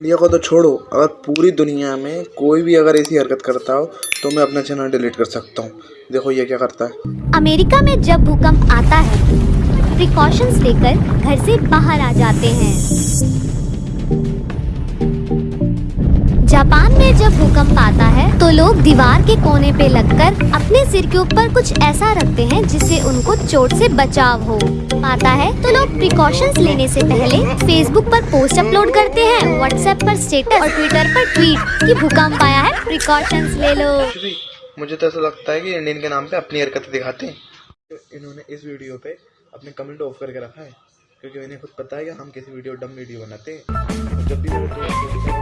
India को तो छोड़ो, अगर पूरी दुनिया में कोई भी अगर ऐसी हरकत करता हो तो मैं अपना चैनल डिलीट कर सकता हूँ। देखो ये क्या करता है। अमेरिका में जब भूकंप आता है प्रिकॉशंस लेकर घर से बाहर आ जाते हैं। जापान में जब भूकंप आता है तो लोग दीवार के कोने पे लगकर अपने सिर के ऊपर कुछ ऐसा रखते हैं जिससे उनको चोट से बचाव हो। आता है तो लोग प्रिकॉशंस लेने से पहले फेसबुक पर पोस्ट अपलोड करते हैं व्हाट्सएप पर स्टेटस और ट्विटर पर ट्वीट कि भूकंप आया है प्रिकॉशंस ले लो। मुझे तो ऐसा लगता है कि इंडियन के नाम पे अपनी हरकतें दिखाते हैं। तो इन्होंने इस वीडियो पे अपने कमेंट ऑफ़ करके रखा है, क्योंकि इन्हें खुद पता है कि हम कैसी वीडियो डम वीडियो बनाते हैं। जब भी